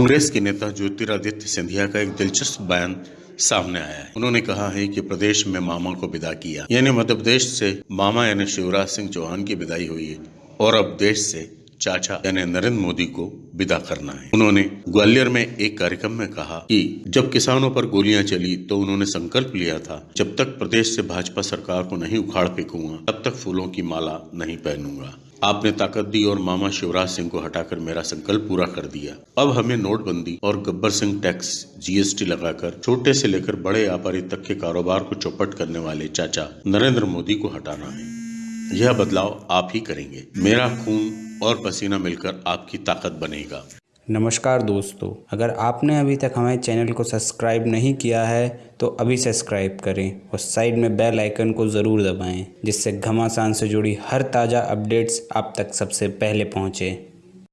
कांग्रेस के नेता ज्योतिरादित्य सिंधिया का एक दिलचस्प बयान सामने आया है। उन्होंने कहा है कि प्रदेश में मामा को विदा किया, यानी मध्य प्रदेश से मामा यानी शिवराज सिंह चौहान की विदाई हुई है, और अब देश से चाचा यानी नरेंद्र मोदी को विदा करना है। उन्होंने ग्वालियर में एक कार्यक्रम में कहा कि जब किसानों पर गोलियाँ चली तो उन्होंने संकल्प लिया था, जब तक प्रदेश से भाजपा सरकार को नहीं उखाड़ फेंकूँगा, तब तक फूलों की माला नहीं पहनूँगा। आपने ताकत दी और मामा शिवराज सिंह को हटाकर मेरा संकल्प पूरा कर दिया। अब हमें नोटबंदी और गब्बर सिंह टैक्स, जीएसटी लगाकर, छोटे से लेकर बड़े व्यापारी तक के कारोबार को चौपट करने वाले चाचा नरेंद्र मोदी को हटाना है। यह बदलाव आप ही करेंगे। मेरा खून और पसीना मिलकर आपकी ताकत बनेगा। नमस्कार दोस्तों, अगर आपने अभी तक हमारे चैनल को सब्सक्राइब नहीं किया है तो अभी सब्सक्राइब करें और साइड में बेल आइकन को ज़रूर दबाएँ, जिससे घमासान से जुड़ी हर ताज़ा अपडेट्स आप तक सबसे पहले पहुँचे।